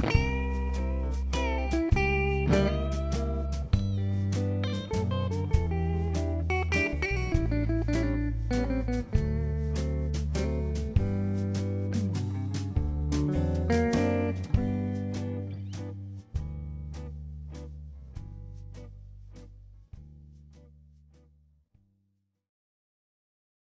you